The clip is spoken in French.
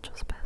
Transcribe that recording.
autre chose passe.